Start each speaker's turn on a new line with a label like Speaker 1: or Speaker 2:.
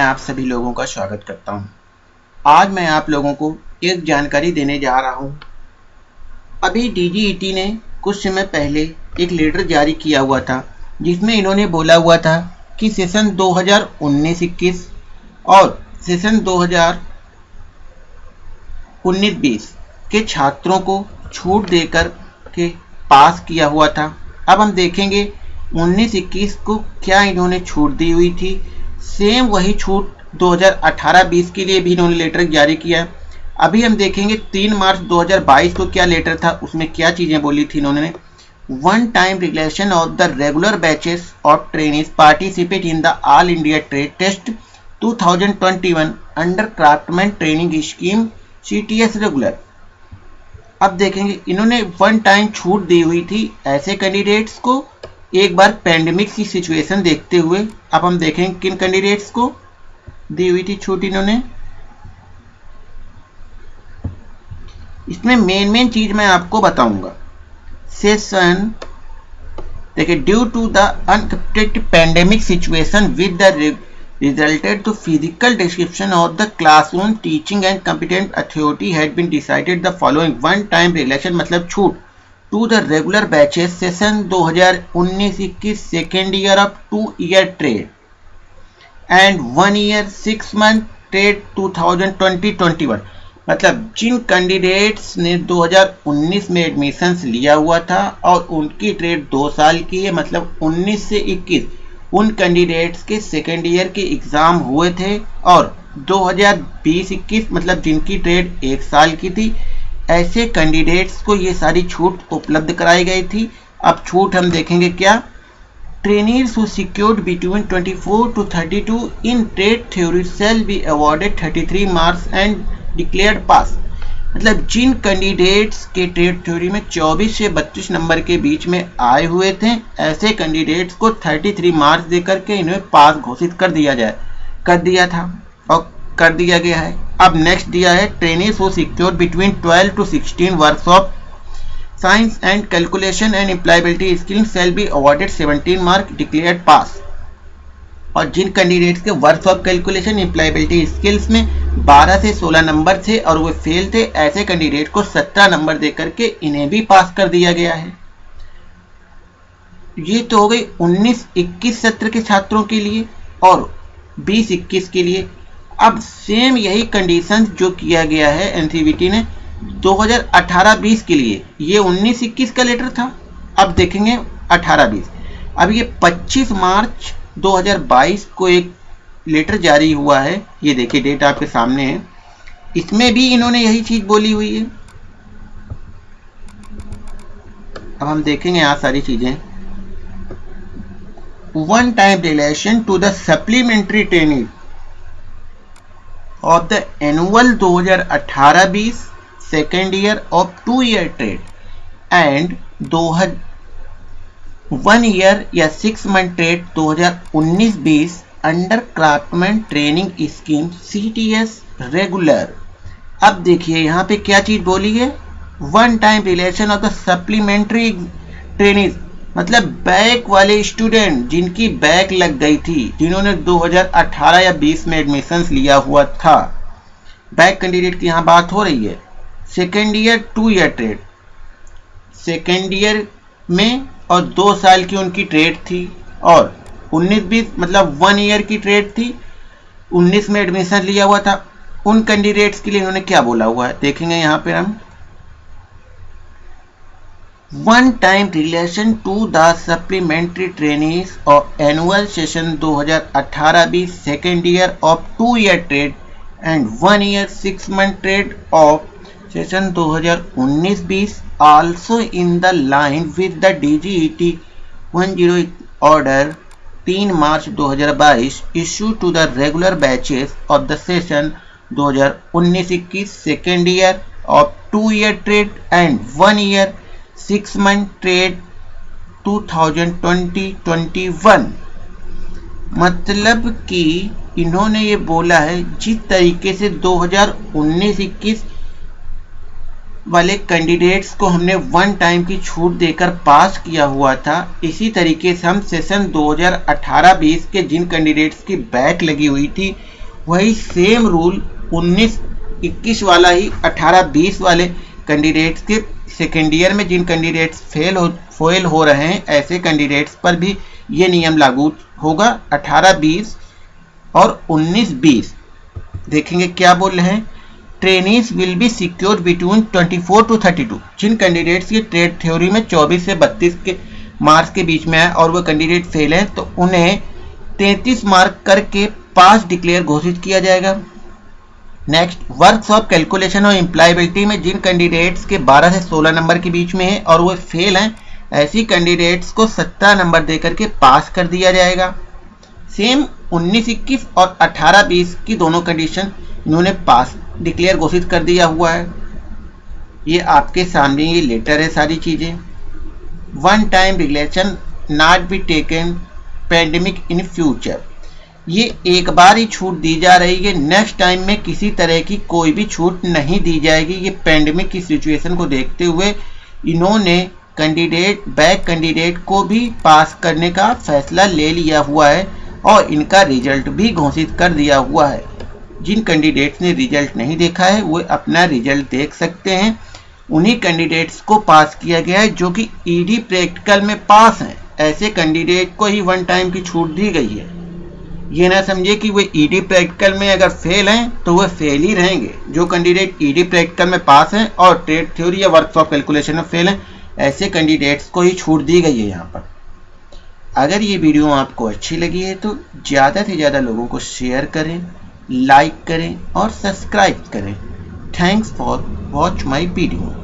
Speaker 1: मैं आप सभी लोगों का स्वागत करता हूँ। आज मैं आप लोगों को एक जानकारी देने जा रहा हूँ। अभी डीजीईटी ने कुछ समय पहले एक लेटर जारी किया हुआ था, जिसमें इन्होंने बोला हुआ था कि सेशन 2019-21 और सेशन 2019-20 के छात्रों को छूट देकर के पास किया हुआ था अब हम देखेंगे 19-21 को क्या इन्होंने छूट दी हुई थी सेम वही छूट 2018-20 के लिए भी इन्होंने लेटर जारी किया अभी हम देखेंगे 3 मार्च 2022 को क्या लेटर था, उसमें क्या चीज़ें बोली थी इन्होंने। One time relaxation of the regular batches of trainees participate in the all India trade test 2021 under craftsman training scheme CTS regular अब देखेंगे, इन्होंने वन टाइम छूट दी हुई थी ऐसे कैंडिडेट्स को एक बार पैंडमिक की सिचुएशन देखते हुए अब हम देखेंगे किन कैंडिडेट्स को दी हुई थी छूट इन्होंने। इसमें मेन मेन चीज़ मैं आपको बताऊँगा। सेशन देखिए due to the अनकटेड pandemic situation with the resulted to physical description of the classroom teaching and competent authority had been decided the following one time relaxation मतलब छूट। To the regular batches session 2019-21 second year of two year trade and one year six month trade 2020-21 मतलब जिन candidates ने 2019 में admissions लिया हुआ था और उनकी ट्रेड दो साल की है मतलब 19 से 21 उन कैंडिडेट्स के सेकेंड ईयर के एग्ज़ाम हुए थे और 2020-21 मतलब जिनकी ट्रेड एक साल की थी ऐसे कैंडिडेट्स को ये सारी छूट उपलब्ध कराई गई थी। अब छूट हम देखेंगे क्या? Trainings who secured between 24 to 32 in trade theory shall be awarded 33 marks and declared pass मतलब जिन कैंडिडेट्स के ट्रेड थ्योरी में 24 से 32 नंबर के बीच में आए हुए थे, ऐसे कैंडिडेट्स को 33 मार्क्स देकर के इन्हें पास घोषित कर दिया जाए, कर दिया था और कर दिया गया है। अब नेक्स्ट दिया है ट्रेनिंग वो secure between 12 to 16 work of science and calculation and employability skill shall be awarded 17 mark declared pass और जिन कैंडिडेट्स के work of calculation employability skills में 12 से 16 नंबर थे और वे फेल थे, ऐसे कैंडिडेट को 17 नंबर देकर के इन्हें भी पास कर दिया गया है। ये तो हो गई 19-21 सत्र के छात्रों के लिए और 20-21 के लिए। अब सेम यही कंडीशन जो किया गया है एनसीबीटी ने 2018-20 के लिए। ये 19-21 का लेटर था, अब देखेंगे 18-20 अब ये 25 मार्च 2022 को एक लेटर जारी हुआ है, ये देखिए डेट आपके सामने है। इसमें भी इन्होंने यही चीज़ बोली हुई है। अब हम देखेंगे यहाँ सारी चीज़ें। One time relaxation to the supplementary training of the annual 2018-20 second year of two year trade and दो वन ईयर या six month trade 2019-20 under craftsman training scheme CTS regular अब देखिए यहाँ पे क्या चीज़ बोली है? One time relaxation of the supplementary training मतलब बैक वाले स्टूडेंट जिनकी बैक लग गई थी, जिन्होंने 2018 या 20 में एडमिशन लिया हुआ था, बैक कैंडिडेट की यहाँ बात हो रही है। Second year two year trade second year में और दो साल की उनकी ट्रेड थी और 19-20 मतलब वन ईयर की ट्रेड थी 19 में एडमिशन लिया हुआ था। उन कैंडिडेट्स के लिए इन्होंने क्या बोला हुआ है? देखेंगे यहाँ पे हम। one-time relation to the supplementary trainees of annual session 2018-20 second year of two-year trade and one-year six-month trade of session 2019-20 also in the line with the DGET 10 order 3 March 2022 issued to the regular batches of the session 2019-20 second year of two-year trade and one-year 6 month trade 2020-21 मतलब कि इन्होंने ये बोला है, जिस तरीके से 2019-21 वाले कैंडिडेट्स को हमने वन टाइम की छूट देकर पास किया हुआ था, इसी तरीके से हम सेशन 2018-20 के जिन कैंडिडेट्स की बैक लगी हुई थी, वही सेम रूल 19 21 वाला ही 18 20 वाले कैंडिडेट्स के सेकेंड ईयर में जिन कैंडिडेट्स फेल हो फेल हो रहे हैं, ऐसे कैंडिडेट्स पर भी ये नियम लागू होगा। 18 20 और 19 20 देखेंगे क्या बोल रहे हैं। Trainees will be secure between 24 to 32 जिन कैंडिडेट्स की ट्रेड थ्योरी में 24 से 32 के मार्क्स के बीच में है और वो कैंडिडेट फेल है तो उन्हें 33 मार्क करके पास डिक्लेयर घोषित किया जाएगा। नेक्स्ट वर्क ऑफ़ कैलकुलेशन और एम्प्लॉयबिलिटी में जिन कैंडिडेट्स के 12 से 16 नंबर के बीच में है और वो फेल हैं, ऐसी कैंडिडेट्स को 17 नंबर देकर के पास कर दिया जाएगा। सेम 19 21 और 18 20 की दोनों कंडीशन इन्होंने पास डिक्लेयर घोषित कर दिया हुआ है। ये आपके सामने ये लेटर है सारी चीज़ें। One time relaxation not be taken pandemic in future ये एक बार ही छूट दी जा रही है। नेक्स्ट टाइम में किसी तरह की कोई भी छूट नहीं दी जाएगी। ये पेंडेमिक की सिचुएशन को देखते हुए इन्होंने कैंडिडेट बैक कैंडिडेट को भी पास करने का फैसला ले लिया हुआ है और इनका रिज़ल्ट भी घोषित कर दिया हुआ है। जिन कैंडिडेट्स ने रिज़ल्ट नहीं देखा है, वो अपना रिज़ल्ट देख सकते हैं। उन्हीं कैंडिडेट्स को पास किया गया है जो कि ईडी e प्रैक्टिकल में पास हैं। ऐसे कैंडिडेट को ही वन टाइम की छूट दी गई है। ये ना समझे कि वे ईडी प्रैक्टिकल में अगर फेल हैं तो वो फेल ही रहेंगे। जो कैंडिडेट ईडी प्रैक्टिकल में पास हैं और ट्रेड थ्योरी या वर्कशॉप कैलकुलेशन में फेल हैं, ऐसे कैंडिडेट्स को ही छूट दी गई है यहाँ पर। अगर ये वीडियो आपको अच्छी लगी है तो ज़्यादा से ज़्यादा लोगों को शेयर करें लाइक करें और सब्सक्राइब करें। Thanks for watch my video